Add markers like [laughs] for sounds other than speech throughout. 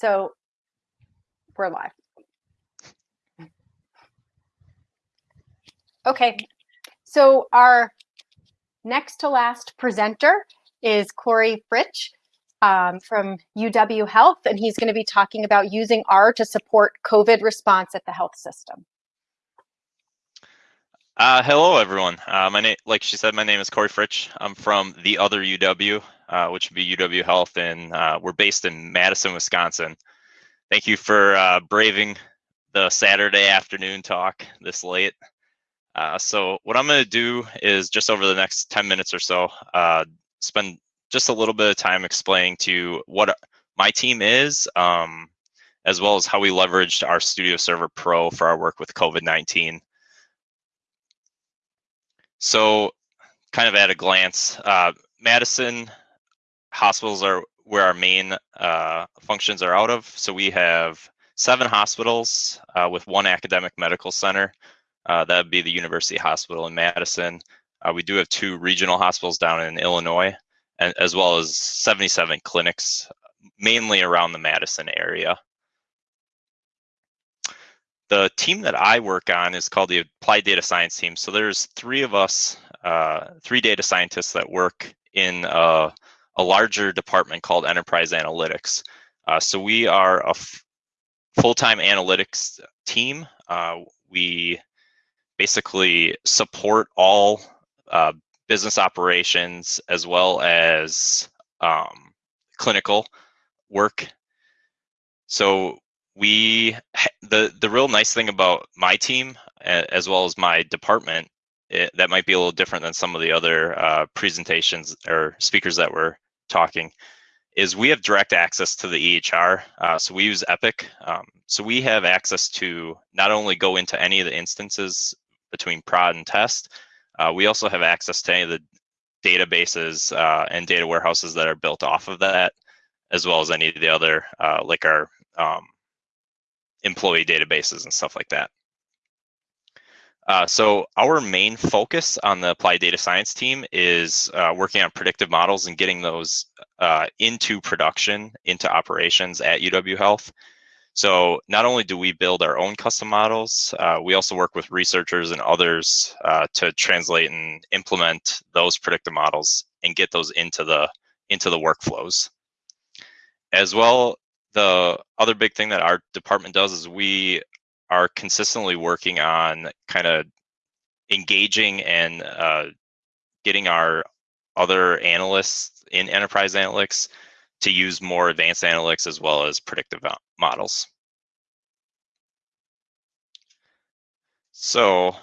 So we're live. Okay, so our next to last presenter is Corey Fritsch um, from UW Health, and he's going to be talking about using R to support COVID response at the health system. Uh, hello, everyone. Uh, my name, like she said, my name is Corey Fritsch. I'm from the other UW, uh, which would be UW Health, and uh, we're based in Madison, Wisconsin. Thank you for uh, braving the Saturday afternoon talk this late. Uh, so what I'm going to do is just over the next 10 minutes or so, spend just a little bit of time explaining to you what my team is, um, as well as how we leveraged RStudio Server Pro for our work with COVID-19. So kind of at a glance, uh, Madison hospitals are where our main uh, functions are out of. So we have seven hospitals uh, with one academic medical center. Uh, that would be the University Hospital in Madison. Uh, we do have two regional hospitals down in Illinois, and, as well as 77 clinics, mainly around the Madison area. The team that I work on is called the Applied Data Science team. So there's three of us, uh, three data scientists that work in a, a larger department called Enterprise Analytics. Uh, so we are a full-time analytics team. Uh, we basically support all uh, business operations as well as um, clinical work. So we the the real nice thing about my team as well as my department it, that might be a little different than some of the other uh, presentations or speakers that were talking is we have direct access to the EHR. Uh, so we use Epic. Um, so we have access to not only go into any of the instances between prod and test, uh, we also have access to any of the databases uh, and data warehouses that are built off of that, as well as any of the other, uh, like our um, employee databases and stuff like that. Uh, so our main focus on the applied data science team is uh, working on predictive models and getting those uh, into production, into operations at UW Health. So not only do we build our own custom models, uh, we also work with researchers and others uh, to translate and implement those predictive models and get those into the into the workflows. As well, the other big thing that our department does is we are consistently working on kind of engaging and uh, getting our other analysts in enterprise analytics to use more advanced analytics as well as predictive models. So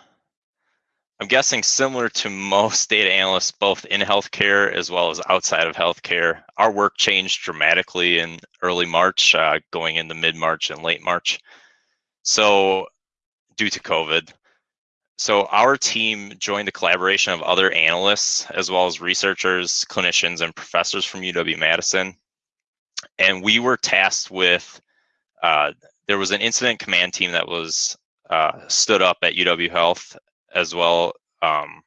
I'm guessing similar to most [laughs] data analysts, both in healthcare as well as outside of healthcare, our work changed dramatically in early March, uh, going into mid-March and late March. So due to COVID, so our team joined a collaboration of other analysts, as well as researchers, clinicians, and professors from UW-Madison. And we were tasked with, uh, there was an incident command team that was uh, stood up at UW Health as well um,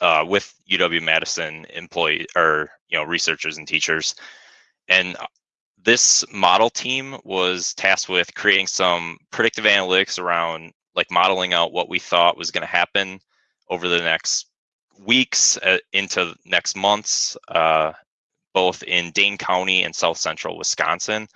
uh, with UW Madison employee or you know researchers and teachers, and this model team was tasked with creating some predictive analytics around like modeling out what we thought was going to happen over the next weeks uh, into next months, uh, both in Dane County and South Central Wisconsin,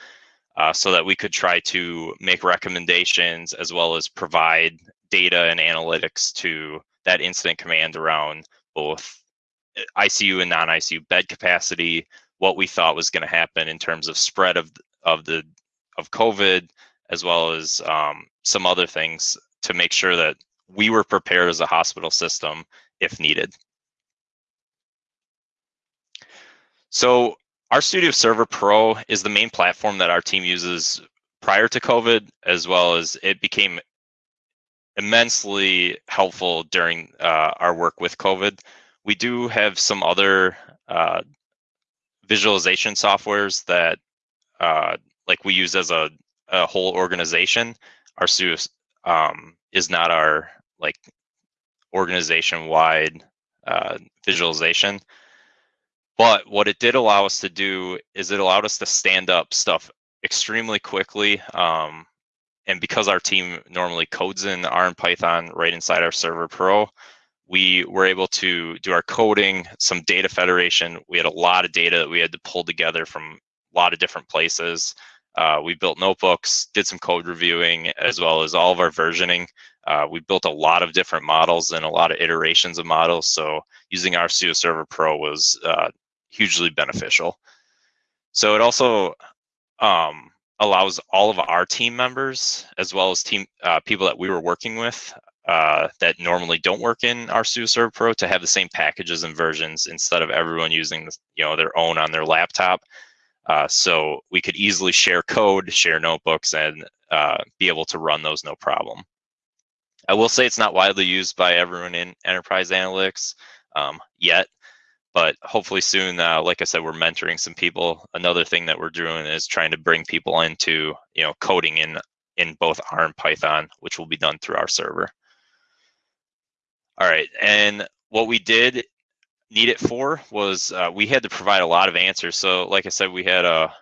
uh, so that we could try to make recommendations as well as provide data and analytics to that incident command around both uh, ICU and non-ICU bed capacity, what we thought was going to happen in terms of spread of of the of COVID, as well as um, some other things to make sure that we were prepared as a hospital system if needed. So RStudio Server Pro is the main platform that our team uses prior to COVID, as well as it became immensely helpful during uh, our work with COVID. We do have some other uh, visualization softwares that uh, like we use as a, a whole organization. RStudio um, is not our like organization wide uh, visualization. But what it did allow us to do is it allowed us to stand up stuff extremely quickly. Um, and because our team normally codes in R and Python right inside our Server Pro, we were able to do our coding, some data federation. We had a lot of data that we had to pull together from a lot of different places. Uh, we built notebooks, did some code reviewing, as well as all of our versioning. Uh, we built a lot of different models and a lot of iterations of models. So using RStudio Server Pro was uh, hugely beneficial. So it also um, allows all of our team members, as well as team uh, people that we were working with uh, that normally don't work in RStudio Server Pro, to have the same packages and versions instead of everyone using you know their own on their laptop. Uh, so we could easily share code, share notebooks, and uh, be able to run those no problem. I will say it's not widely used by everyone in enterprise analytics um, yet, but hopefully soon, uh, like I said, we're mentoring some people. Another thing that we're doing is trying to bring people into, you know, coding in in both R and Python, which will be done through our server. All right, and what we did need it for was uh, we had to provide a lot of answers. So, like I said, we had a,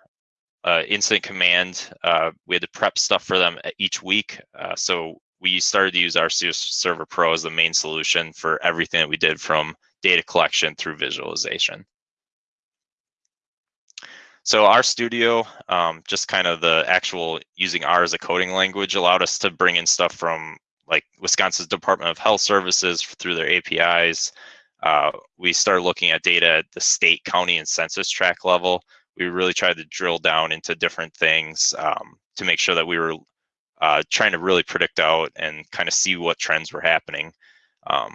a incident command. Uh, we had to prep stuff for them each week. Uh, so we started to use our Server Pro as the main solution for everything that we did from data collection through visualization. So RStudio, um, just kind of the actual using R as a coding language allowed us to bring in stuff from like Wisconsin's Department of Health Services through their APIs. Uh, we started looking at data at the state, county, and census tract level. We really tried to drill down into different things um, to make sure that we were uh, trying to really predict out and kind of see what trends were happening, um,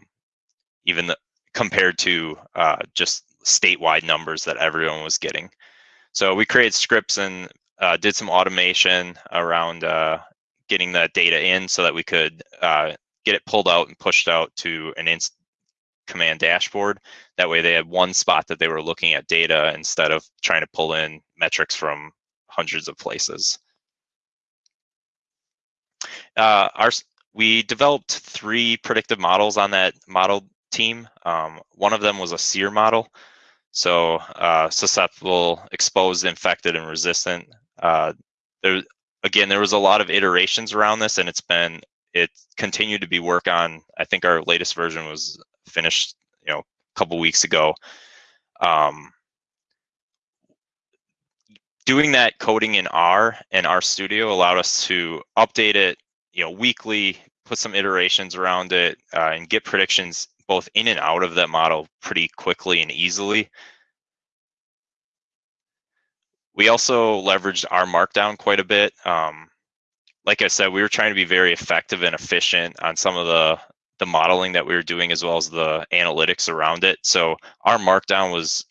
even the, compared to uh, just statewide numbers that everyone was getting. So we created scripts and uh, did some automation around uh, getting the data in so that we could uh, get it pulled out and pushed out to an inst command dashboard. That way they had one spot that they were looking at data instead of trying to pull in metrics from hundreds of places. Uh, our, we developed three predictive models on that model team. Um, one of them was a SEIR model. So uh, susceptible, exposed, infected, and resistant. Uh, there, again, there was a lot of iterations around this and it's been, it continued to be work on, I think our latest version was finished, you know, a couple weeks ago. Um, doing that coding in R and R Studio allowed us to update it you know weekly put some iterations around it uh, and get predictions both in and out of that model pretty quickly and easily. We also leveraged R Markdown quite a bit um, like i said we were trying to be very effective and efficient on some of the the modeling that we were doing as well as the analytics around it. So R Markdown was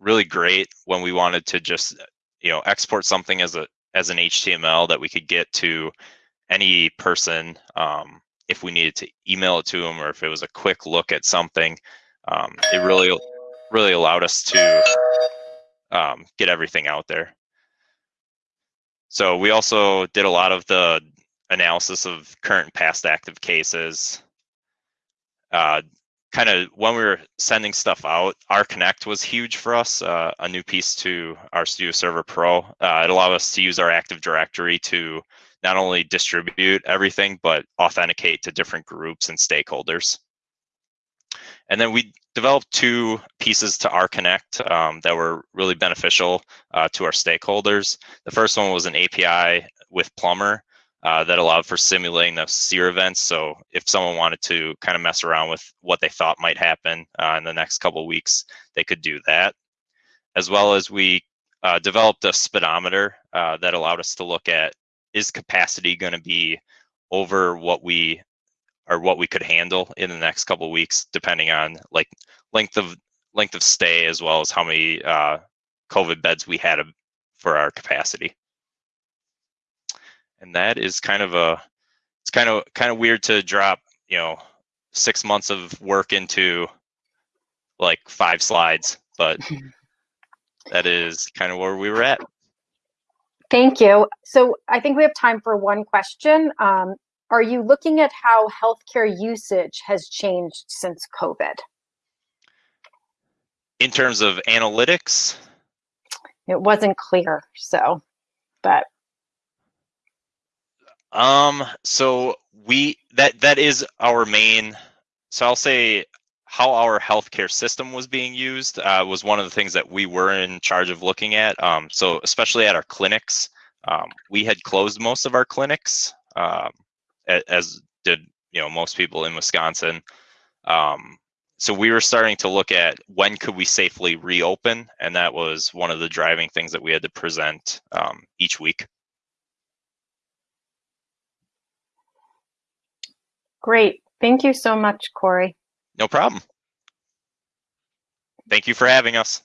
really great when we wanted to just you know export something as a as an html that we could get to any person um, if we needed to email it to them or if it was a quick look at something. Um, it really, really allowed us to um, get everything out there. So we also did a lot of the analysis of current past active cases. Uh, kind of when we were sending stuff out, R Connect was huge for us, uh, a new piece to RStudio Server Pro. Uh, it allowed us to use our Active Directory to not only distribute everything, but authenticate to different groups and stakeholders. And then we developed two pieces to R Connect um, that were really beneficial uh, to our stakeholders. The first one was an API with Plumber uh, that allowed for simulating the SEIR events. So if someone wanted to kind of mess around with what they thought might happen uh, in the next couple weeks, they could do that. As well as we uh, developed a speedometer uh, that allowed us to look at is capacity going to be over what we or what we could handle in the next couple weeks, depending on like length of length of stay as well as how many uh, COVID beds we had for our capacity. And that is kind of a it's kind of kind of weird to drop you know six months of work into like five slides, but [laughs] that is kind of where we were at. Thank you. So I think we have time for one question. Um, are you looking at how healthcare usage has changed since COVID? In terms of analytics, It wasn't clear, so, but Um, so we that that is our main. So I'll say how our healthcare system was being used uh, was one of the things that we were in charge of looking at. Um, so especially at our clinics, um, we had closed most of our clinics, um, as did you know most people in Wisconsin. Um, so we were starting to look at when could we safely reopen, and that was one of the driving things that we had to present um, each week. great. Thank you so much, Corey. No problem. Thank you for having us.